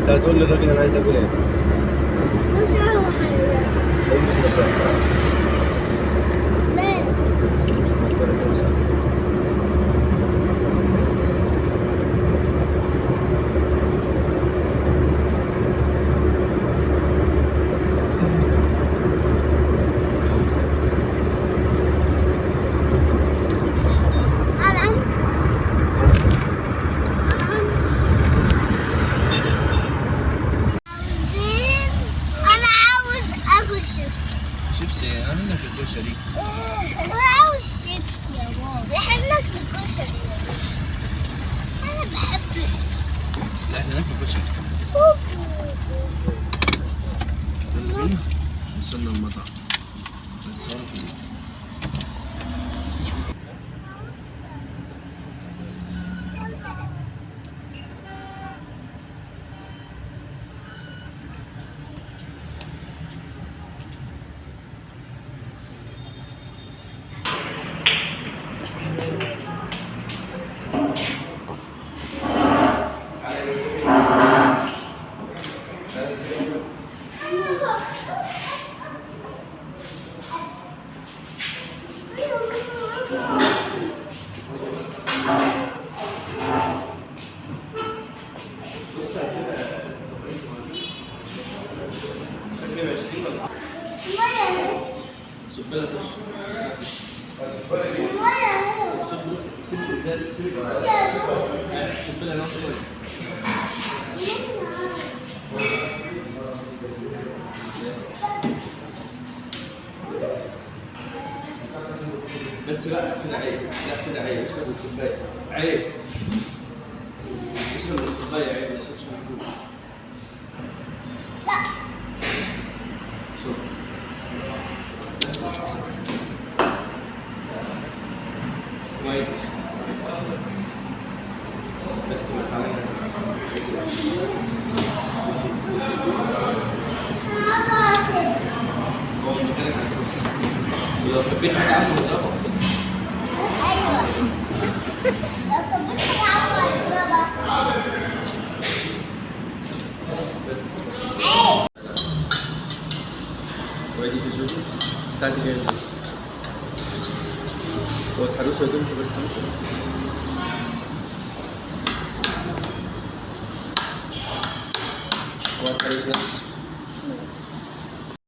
انت هتقول للراجل أنا عايز اكل إيه؟ قول له بسم شيبسي أنا منك الكشري أنا عاوز شيبس يا ماما. إحنا ناكل كشري Super, super, super, super, super, super, super, بس لا كده عيب. لا كده عيب. اشرب الكوبايه عيب. اشرب الكوبايه عيب. ما تشربش من الكوب شوف بس كويس بس ما تعالى ولو حبيت حاجة عنه اضربه أيوة لو حاجة عارفة أشربها عيب وادي الجوجو بتاعتي جاية هو يا دوب بس مش